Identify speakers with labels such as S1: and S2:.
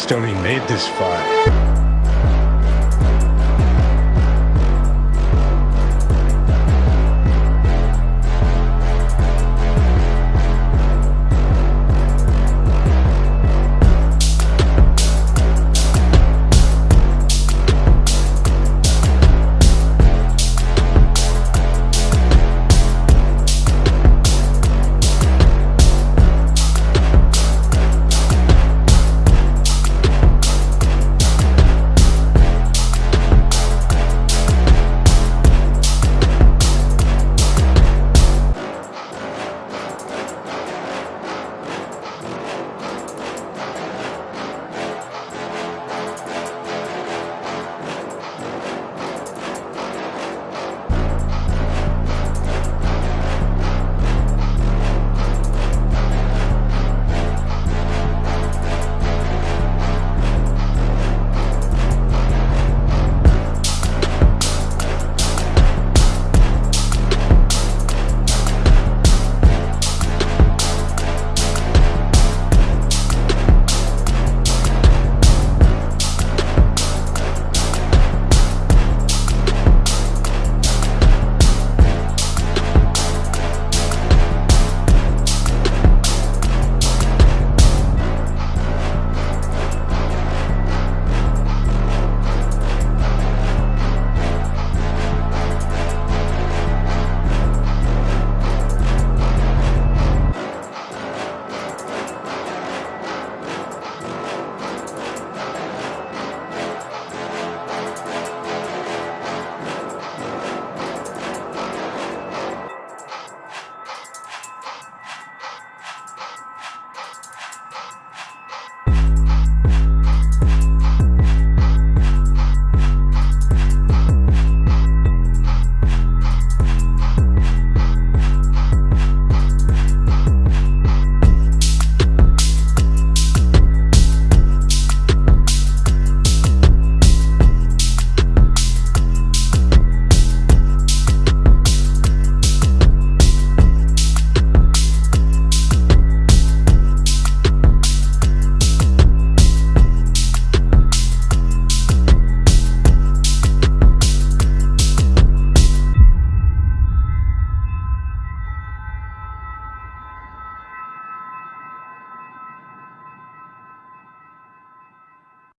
S1: Stony made this fire.